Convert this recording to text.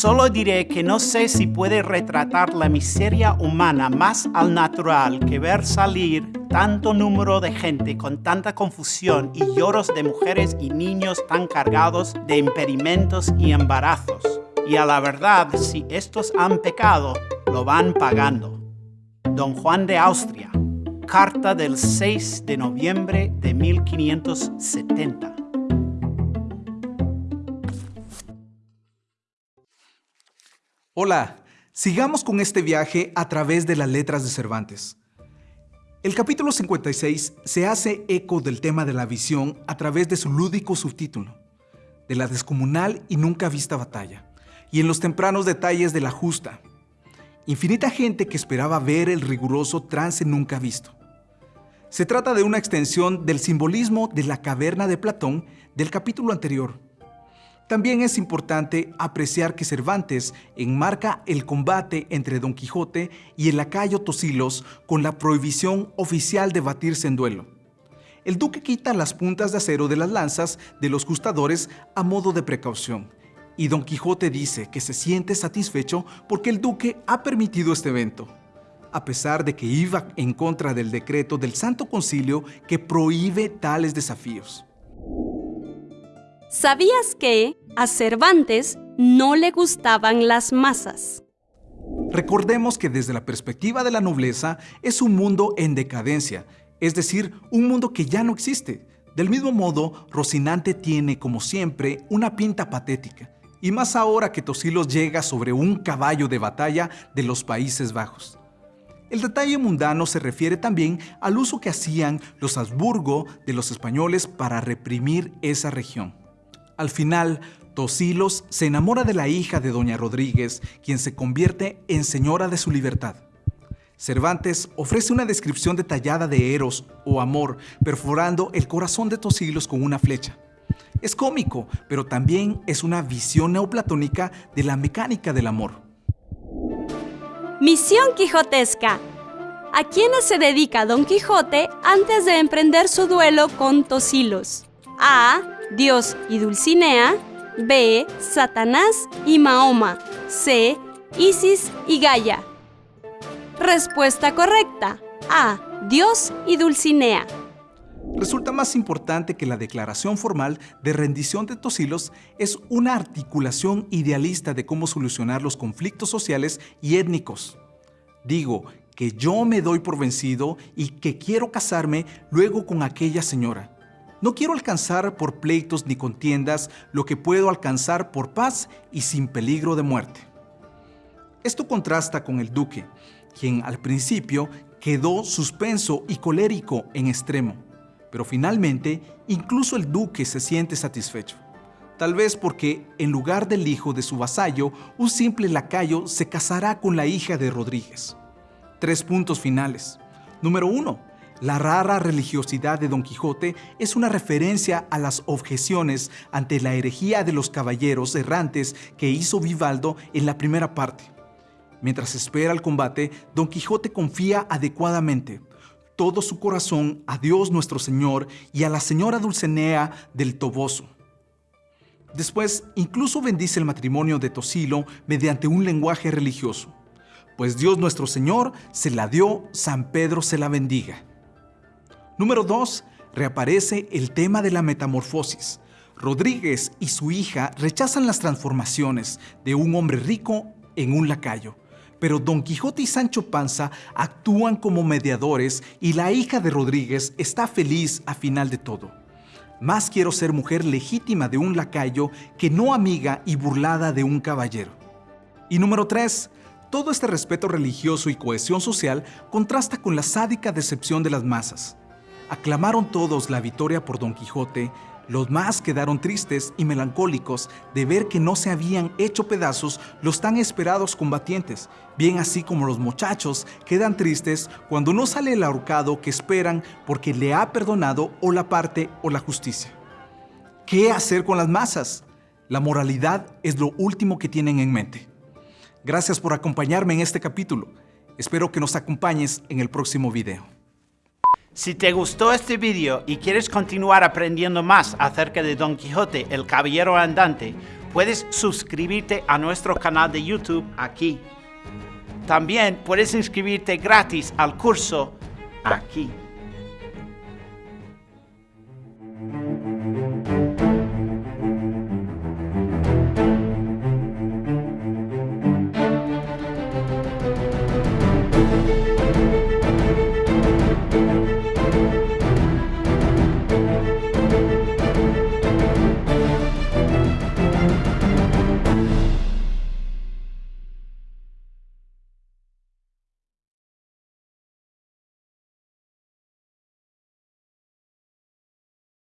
Solo diré que no sé si puede retratar la miseria humana más al natural que ver salir tanto número de gente con tanta confusión y lloros de mujeres y niños tan cargados de impedimentos y embarazos. Y a la verdad, si estos han pecado, lo van pagando. Don Juan de Austria, carta del 6 de noviembre de 1570. Hola, sigamos con este viaje a través de las letras de Cervantes. El capítulo 56 se hace eco del tema de la visión a través de su lúdico subtítulo, de la descomunal y nunca vista batalla, y en los tempranos detalles de la justa. Infinita gente que esperaba ver el riguroso trance nunca visto. Se trata de una extensión del simbolismo de la caverna de Platón del capítulo anterior, también es importante apreciar que Cervantes enmarca el combate entre Don Quijote y el lacayo Tosilos con la prohibición oficial de batirse en duelo. El duque quita las puntas de acero de las lanzas de los gustadores a modo de precaución, y Don Quijote dice que se siente satisfecho porque el duque ha permitido este evento, a pesar de que iba en contra del decreto del Santo Concilio que prohíbe tales desafíos. ¿Sabías que a Cervantes no le gustaban las masas? Recordemos que desde la perspectiva de la nobleza es un mundo en decadencia, es decir, un mundo que ya no existe. Del mismo modo, Rocinante tiene, como siempre, una pinta patética, y más ahora que Tosilos llega sobre un caballo de batalla de los Países Bajos. El detalle mundano se refiere también al uso que hacían los Habsburgo de los españoles para reprimir esa región. Al final, Tosilos se enamora de la hija de Doña Rodríguez, quien se convierte en señora de su libertad. Cervantes ofrece una descripción detallada de Eros o amor, perforando el corazón de Tosilos con una flecha. Es cómico, pero también es una visión neoplatónica de la mecánica del amor. Misión quijotesca. ¿A quiénes se dedica Don Quijote antes de emprender su duelo con Tosilos? A. Dios y Dulcinea. B. Satanás y Mahoma. C. Isis y Gaia. Respuesta correcta. A. Dios y Dulcinea. Resulta más importante que la declaración formal de rendición de Tosilos es una articulación idealista de cómo solucionar los conflictos sociales y étnicos. Digo que yo me doy por vencido y que quiero casarme luego con aquella señora no quiero alcanzar por pleitos ni contiendas lo que puedo alcanzar por paz y sin peligro de muerte. Esto contrasta con el duque, quien al principio quedó suspenso y colérico en extremo, pero finalmente incluso el duque se siente satisfecho. Tal vez porque en lugar del hijo de su vasallo, un simple lacayo se casará con la hija de Rodríguez. Tres puntos finales. Número uno, la rara religiosidad de Don Quijote es una referencia a las objeciones ante la herejía de los caballeros errantes que hizo Vivaldo en la primera parte. Mientras espera el combate, Don Quijote confía adecuadamente todo su corazón a Dios nuestro Señor y a la señora Dulcinea del Toboso. Después, incluso bendice el matrimonio de Tosilo mediante un lenguaje religioso. Pues Dios nuestro Señor se la dio, San Pedro se la bendiga. Número 2. Reaparece el tema de la metamorfosis. Rodríguez y su hija rechazan las transformaciones de un hombre rico en un lacayo. Pero Don Quijote y Sancho Panza actúan como mediadores y la hija de Rodríguez está feliz a final de todo. Más quiero ser mujer legítima de un lacayo que no amiga y burlada de un caballero. Y número 3. Todo este respeto religioso y cohesión social contrasta con la sádica decepción de las masas. Aclamaron todos la victoria por Don Quijote, los más quedaron tristes y melancólicos de ver que no se habían hecho pedazos los tan esperados combatientes, bien así como los muchachos quedan tristes cuando no sale el ahorcado que esperan porque le ha perdonado o la parte o la justicia. ¿Qué hacer con las masas? La moralidad es lo último que tienen en mente. Gracias por acompañarme en este capítulo. Espero que nos acompañes en el próximo video. Si te gustó este video y quieres continuar aprendiendo más acerca de Don Quijote, el Caballero Andante, puedes suscribirte a nuestro canal de YouTube aquí. También puedes inscribirte gratis al curso aquí.